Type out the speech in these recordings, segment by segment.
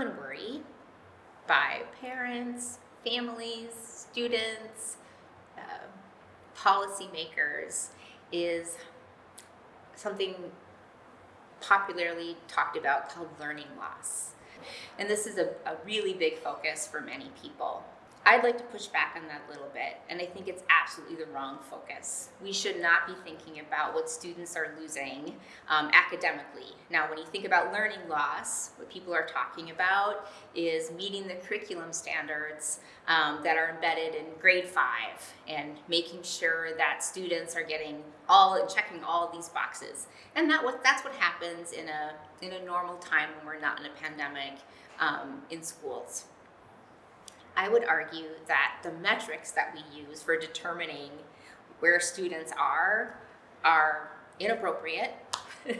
common worry by parents, families, students, uh, policymakers is something popularly talked about called learning loss. And this is a, a really big focus for many people. I'd like to push back on that a little bit, and I think it's absolutely the wrong focus. We should not be thinking about what students are losing um, academically. Now, when you think about learning loss, what people are talking about is meeting the curriculum standards um, that are embedded in grade five and making sure that students are getting all and checking all these boxes. And that what, that's what happens in a, in a normal time when we're not in a pandemic um, in schools. I would argue that the metrics that we use for determining where students are are inappropriate.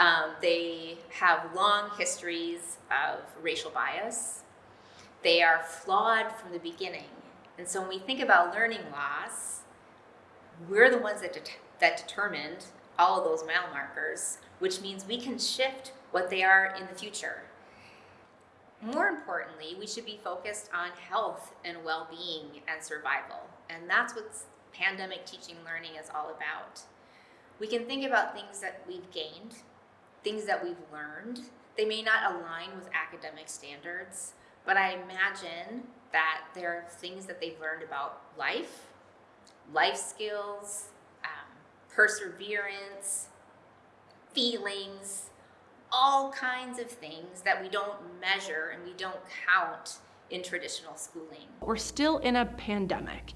um, they have long histories of racial bias. They are flawed from the beginning. And so when we think about learning loss, we're the ones that, det that determined all of those mile markers, which means we can shift what they are in the future. More importantly, we should be focused on health and well-being and survival. And that's what pandemic teaching learning is all about. We can think about things that we've gained, things that we've learned. They may not align with academic standards, but I imagine that there are things that they've learned about life, life skills, um, perseverance, feelings, all kinds of things that we don't measure and we don't count in traditional schooling. We're still in a pandemic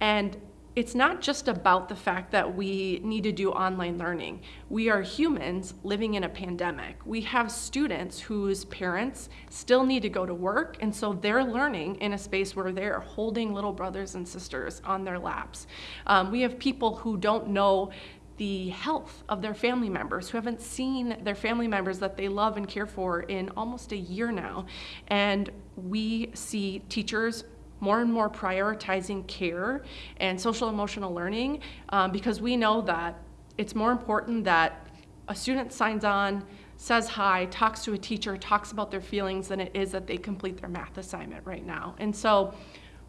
and it's not just about the fact that we need to do online learning. We are humans living in a pandemic. We have students whose parents still need to go to work, and so they're learning in a space where they're holding little brothers and sisters on their laps. Um, we have people who don't know the health of their family members who haven't seen their family members that they love and care for in almost a year now. And we see teachers more and more prioritizing care and social emotional learning um, because we know that it's more important that a student signs on, says hi, talks to a teacher, talks about their feelings than it is that they complete their math assignment right now. And so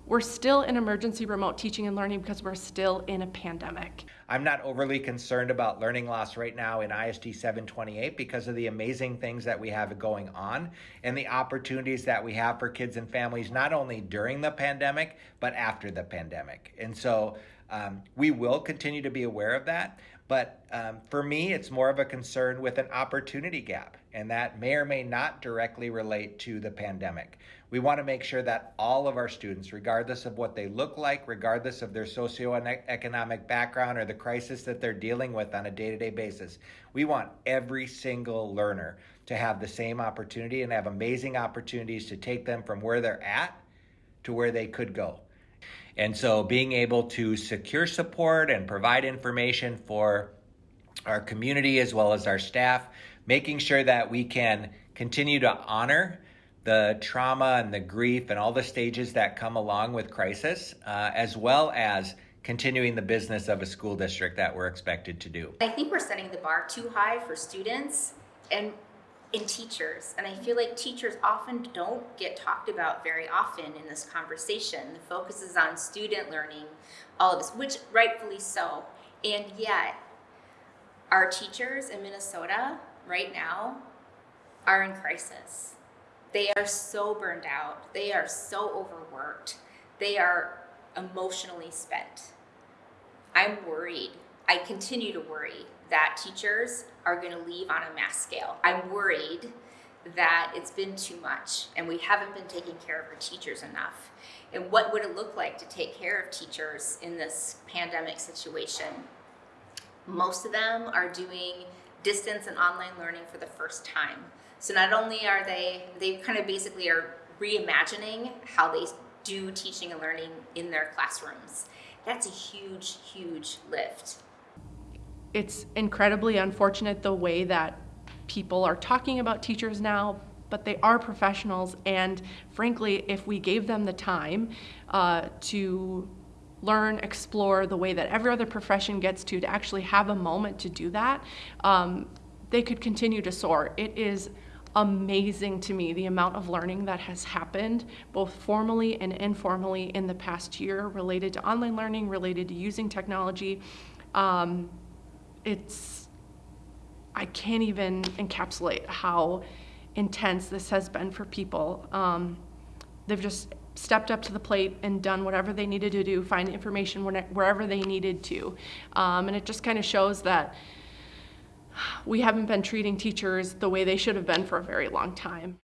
we're still in emergency remote teaching and learning because we're still in a pandemic. I'm not overly concerned about learning loss right now in ISD 728 because of the amazing things that we have going on and the opportunities that we have for kids and families, not only during the pandemic, but after the pandemic. And so um, we will continue to be aware of that. But um, for me, it's more of a concern with an opportunity gap, and that may or may not directly relate to the pandemic. We want to make sure that all of our students, regardless of what they look like, regardless of their socioeconomic background or the crisis that they're dealing with on a day to day basis, we want every single learner to have the same opportunity and have amazing opportunities to take them from where they're at to where they could go. And so being able to secure support and provide information for our community as well as our staff, making sure that we can continue to honor the trauma and the grief and all the stages that come along with crisis, uh, as well as continuing the business of a school district that we're expected to do. I think we're setting the bar too high for students and in teachers. And I feel like teachers often don't get talked about very often in this conversation. The focus is on student learning, all of this, which rightfully so. And yet, our teachers in Minnesota right now are in crisis. They are so burned out. They are so overworked. They are emotionally spent. I'm worried. I continue to worry that teachers are going to leave on a mass scale. I'm worried that it's been too much and we haven't been taking care of our teachers enough. And what would it look like to take care of teachers in this pandemic situation? Most of them are doing distance and online learning for the first time. So not only are they, they kind of basically are reimagining how they do teaching and learning in their classrooms. That's a huge, huge lift. It's incredibly unfortunate the way that people are talking about teachers now, but they are professionals. And frankly, if we gave them the time uh, to learn, explore the way that every other profession gets to, to actually have a moment to do that, um, they could continue to soar. It is amazing to me the amount of learning that has happened, both formally and informally, in the past year related to online learning, related to using technology. Um, it's, I can't even encapsulate how intense this has been for people. Um, they've just stepped up to the plate and done whatever they needed to do, find information wherever they needed to. Um, and it just kind of shows that we haven't been treating teachers the way they should have been for a very long time.